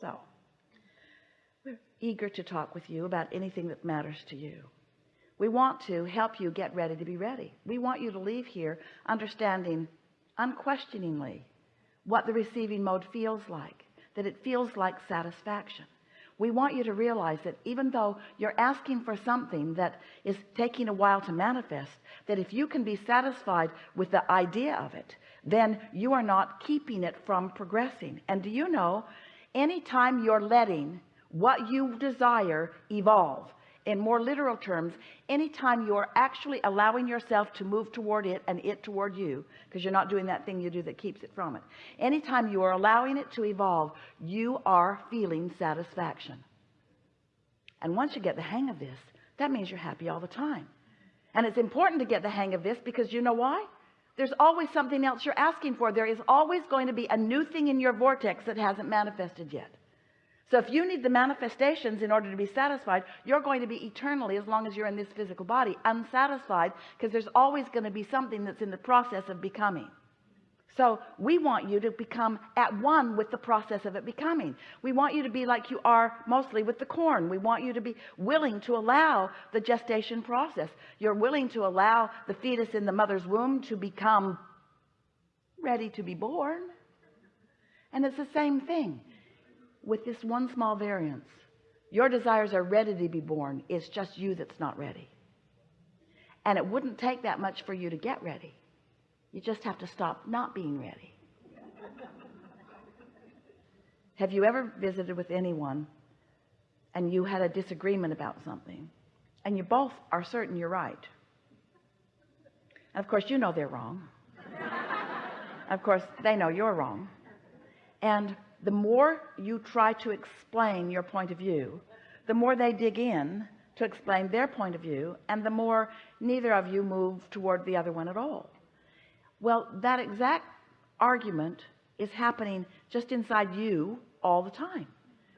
so we're eager to talk with you about anything that matters to you. We want to help you get ready to be ready. We want you to leave here understanding unquestioningly what the receiving mode feels like that it feels like satisfaction. We want you to realize that even though you're asking for something that is taking a while to manifest that if you can be satisfied with the idea of it then you are not keeping it from progressing. And do you know anytime you're letting what you desire evolve. In more literal terms anytime you're actually allowing yourself to move toward it and it toward you because you're not doing that thing you do that keeps it from it. Anytime you are allowing it to evolve you are feeling satisfaction. And once you get the hang of this that means you're happy all the time. And it's important to get the hang of this because you know why there's always something else you're asking for. There is always going to be a new thing in your vortex that hasn't manifested yet. So if you need the manifestations in order to be satisfied you're going to be eternally as long as you're in this physical body unsatisfied because there's always going to be something that's in the process of becoming so we want you to become at one with the process of it becoming. We want you to be like you are mostly with the corn. We want you to be willing to allow the gestation process. You're willing to allow the fetus in the mother's womb to become ready to be born. And it's the same thing with this one small variance. Your desires are ready to be born. It's just you that's not ready. And it wouldn't take that much for you to get ready you just have to stop not being ready. Have you ever visited with anyone and you had a disagreement about something? And you both are certain you're right. And of course you know they're wrong. Of course they know you're wrong. And the more you try to explain your point of view the more they dig in to explain their point of view and the more neither of you move toward the other one at all well that exact argument is happening just inside you all the time.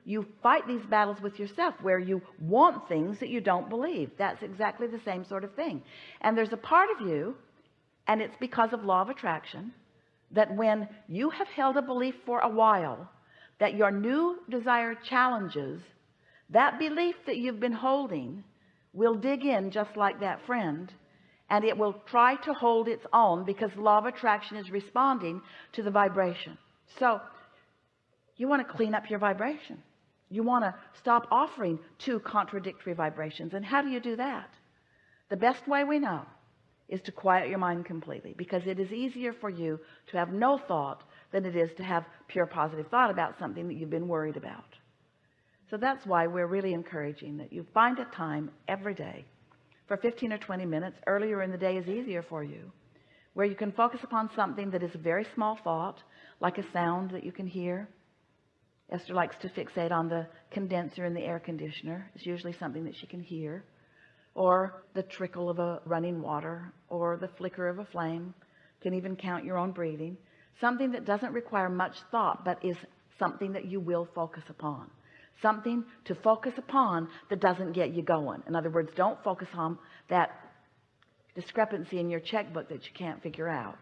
You fight these battles with yourself where you want things that you don't believe. That's exactly the same sort of thing. And there's a part of you and it's because of law of attraction that when you have held a belief for a while that your new desire challenges that belief that you've been holding will dig in just like that friend and it will try to hold its own because law of attraction is responding to the vibration. So you want to clean up your vibration. You want to stop offering two contradictory vibrations and how do you do that? The best way we know is to quiet your mind completely because it is easier for you to have no thought than it is to have pure positive thought about something that you've been worried about. So that's why we're really encouraging that you find a time every day for 15 or 20 minutes earlier in the day is easier for you where you can focus upon something that is a very small thought like a sound that you can hear. Esther likes to fixate on the condenser in the air conditioner. It's usually something that she can hear. Or the trickle of a running water or the flicker of a flame. Can even count your own breathing. Something that doesn't require much thought but is something that you will focus upon something to focus upon that doesn't get you going. In other words don't focus on that discrepancy in your checkbook that you can't figure out.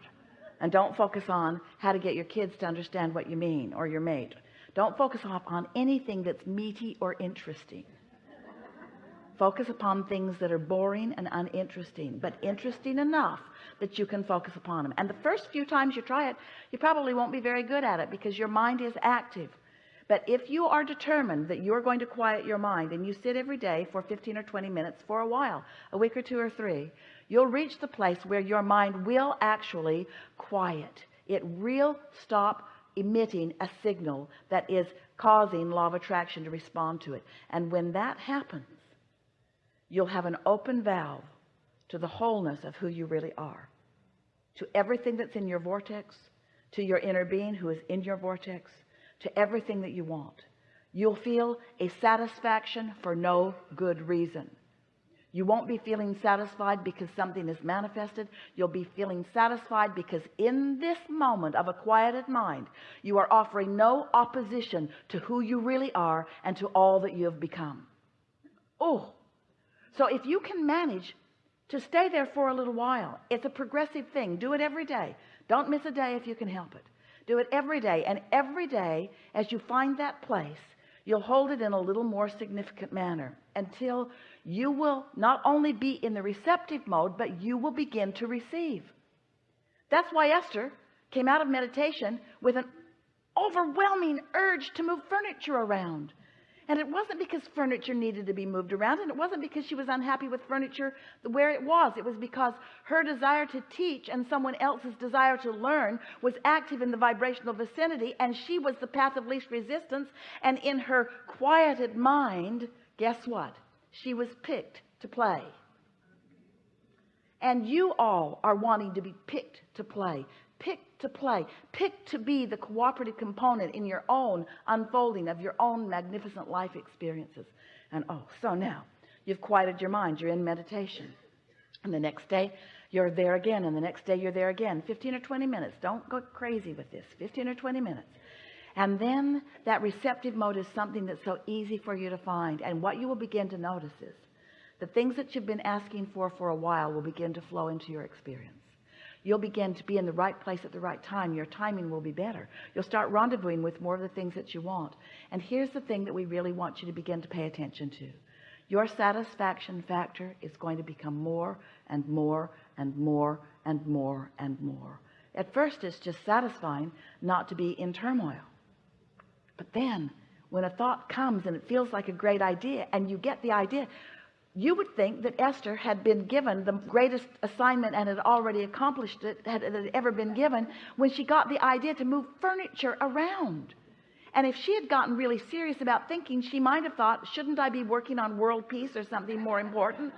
And don't focus on how to get your kids to understand what you mean or your mate. Don't focus off on anything that's meaty or interesting. Focus upon things that are boring and uninteresting but interesting enough that you can focus upon them and the first few times you try it you probably won't be very good at it because your mind is active but if you are determined that you're going to quiet your mind and you sit every day for 15 or 20 minutes for a while a week or two or three you'll reach the place where your mind will actually quiet. It will stop emitting a signal that is causing law of attraction to respond to it. And when that happens you'll have an open valve to the wholeness of who you really are to everything that's in your vortex to your inner being who is in your vortex to everything that you want. You'll feel a satisfaction for no good reason. You won't be feeling satisfied because something is manifested. You'll be feeling satisfied because in this moment of a quieted mind you are offering no opposition to who you really are and to all that you have become. Oh so if you can manage to stay there for a little while it's a progressive thing. Do it every day. Don't miss a day if you can help it do it every day and every day as you find that place you'll hold it in a little more significant manner until you will not only be in the receptive mode but you will begin to receive. That's why Esther came out of meditation with an overwhelming urge to move furniture around and it wasn't because furniture needed to be moved around and it wasn't because she was unhappy with furniture where it was. It was because her desire to teach and someone else's desire to learn was active in the vibrational vicinity and she was the path of least resistance. And in her quieted mind guess what? She was picked to play. And you all are wanting to be picked to play pick to play pick to be the cooperative component in your own unfolding of your own magnificent life experiences. And oh so now you've quieted your mind. You're in meditation. And the next day you're there again. And the next day you're there again. 15 or 20 minutes. Don't go crazy with this. 15 or 20 minutes. And then that receptive mode is something that's so easy for you to find. And what you will begin to notice is the things that you've been asking for for a while will begin to flow into your experience you'll begin to be in the right place at the right time. Your timing will be better. You'll start rendezvousing with more of the things that you want. And here's the thing that we really want you to begin to pay attention to. Your satisfaction factor is going to become more and more and more and more and more. At first it's just satisfying not to be in turmoil. But then when a thought comes and it feels like a great idea and you get the idea you would think that Esther had been given the greatest assignment and had already accomplished it had, had ever been given when she got the idea to move furniture around. And if she had gotten really serious about thinking she might have thought shouldn't I be working on world peace or something more important?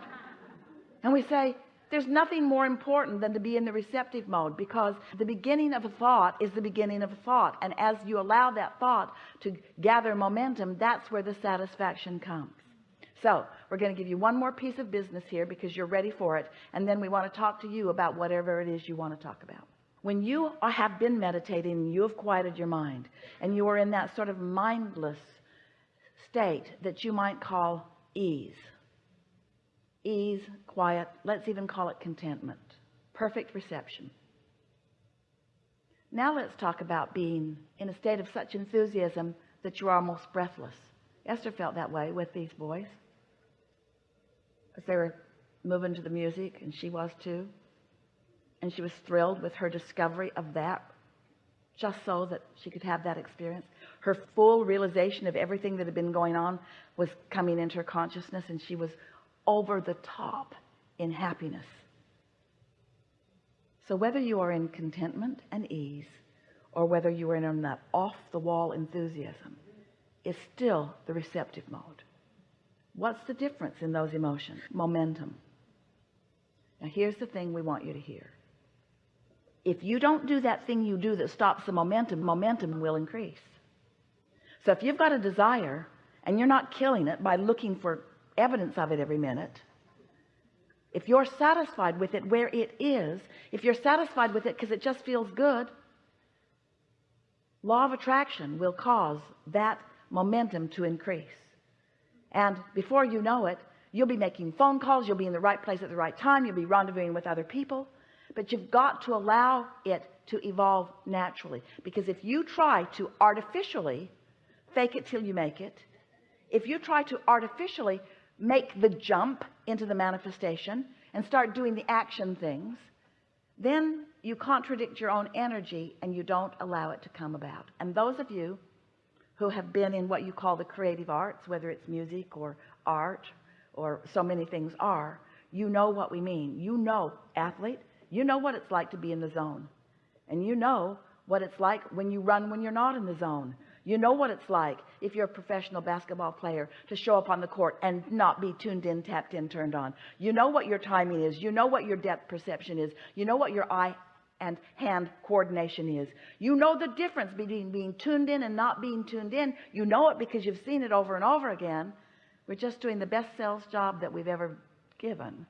And we say there's nothing more important than to be in the receptive mode because the beginning of a thought is the beginning of a thought. And as you allow that thought to gather momentum that's where the satisfaction comes so we're going to give you one more piece of business here because you're ready for it and then we want to talk to you about whatever it is you want to talk about. When you have been meditating you have quieted your mind and you are in that sort of mindless state that you might call ease. Ease quiet let's even call it contentment. Perfect reception. Now let's talk about being in a state of such enthusiasm that you're almost breathless. Esther felt that way with these boys as they were moving to the music and she was too. And she was thrilled with her discovery of that just so that she could have that experience. Her full realization of everything that had been going on was coming into her consciousness and she was over the top in happiness. So whether you are in contentment and ease or whether you are in that off-the-wall enthusiasm is still the receptive mode what's the difference in those emotions? Momentum. Now here's the thing we want you to hear. If you don't do that thing you do that stops the momentum momentum will increase. So if you've got a desire and you're not killing it by looking for evidence of it every minute if you're satisfied with it where it is if you're satisfied with it because it just feels good law of attraction will cause that momentum to increase and before you know it you'll be making phone calls you'll be in the right place at the right time you'll be rendezvousing with other people. But you've got to allow it to evolve naturally. Because if you try to artificially fake it till you make it if you try to artificially make the jump into the manifestation and start doing the action things then you contradict your own energy and you don't allow it to come about. And those of you who have been in what you call the creative arts whether it's music or art or so many things are you know what we mean. You know athlete you know what it's like to be in the zone. And you know what it's like when you run when you're not in the zone. You know what it's like if you're a professional basketball player to show up on the court and not be tuned in tapped in turned on. You know what your timing is. You know what your depth perception is. You know what your eye and hand coordination is. You know the difference between being tuned in and not being tuned in. You know it because you've seen it over and over again. We're just doing the best sales job that we've ever given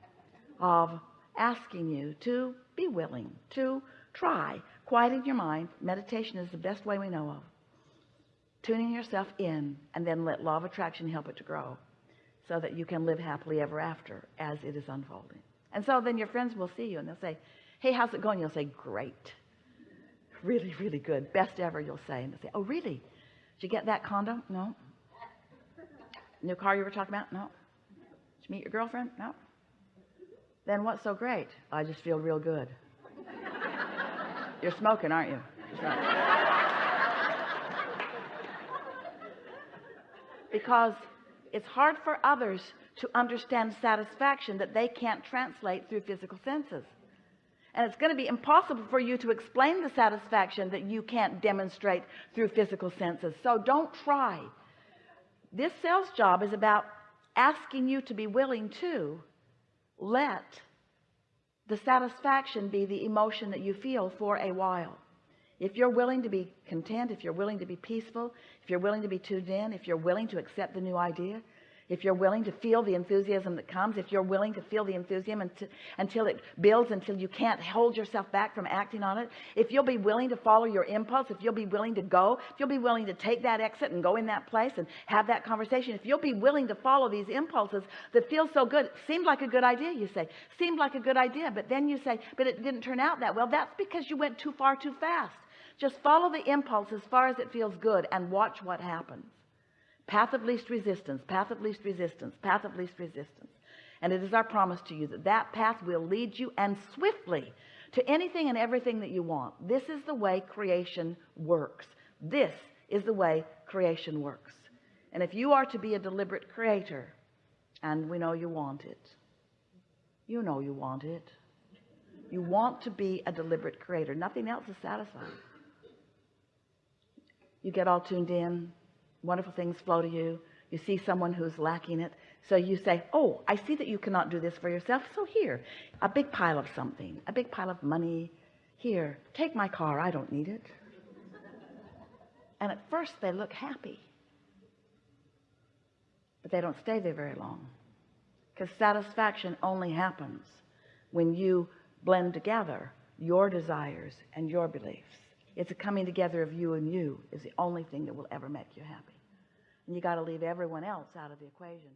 of asking you to be willing to try. Quieting your mind. Meditation is the best way we know of. Tuning yourself in and then let law of attraction help it to grow so that you can live happily ever after as it is unfolding. And so then your friends will see you and they'll say hey how's it going you'll say great really, really good. Best ever, you'll say. And they'll say, oh, really? Did you get that condo? No. New car you were talking about? No. Did you meet your girlfriend? No. Then what's so great? I just feel real good. You're smoking, aren't you? Because it's hard for others to understand satisfaction that they can't translate through physical senses and it's going to be impossible for you to explain the satisfaction that you can't demonstrate through physical senses. So don't try. This sales job is about asking you to be willing to let the satisfaction be the emotion that you feel for a while. If you're willing to be content if you're willing to be peaceful if you're willing to be tuned in if you're willing to accept the new idea if you're willing to feel the enthusiasm that comes if you're willing to feel the enthusiasm until, until it builds until you can't hold yourself back from acting on it if you'll be willing to follow your impulse if you'll be willing to go if you'll be willing to take that exit and go in that place and have that conversation if you'll be willing to follow these impulses that feel so good seemed like a good idea you say. Seemed like a good idea but then you say but it didn't turn out that well. That's because you went too far too fast. Just follow the impulse as far as it feels good and watch what happens path of least resistance path of least resistance path of least resistance. And it is our promise to you that that path will lead you and swiftly to anything and everything that you want. This is the way creation works. This is the way creation works. And if you are to be a deliberate creator and we know you want it you know you want it. You want to be a deliberate creator. Nothing else is satisfying. You get all tuned in wonderful things flow to you. You see someone who's lacking it. So you say oh I see that you cannot do this for yourself. So here a big pile of something a big pile of money. Here take my car. I don't need it. And at first they look happy. But they don't stay there very long. Because satisfaction only happens when you blend together your desires and your beliefs. It's a coming together of you and you is the only thing that will ever make you happy and you got to leave everyone else out of the equation